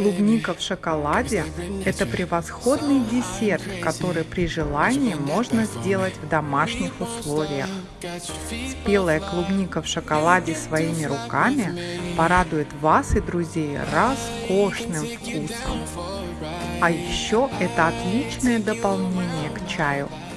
Клубника в шоколаде – это превосходный десерт, который при желании можно сделать в домашних условиях. Спелая клубника в шоколаде своими руками порадует вас и друзей роскошным вкусом. А еще это отличное дополнение к чаю –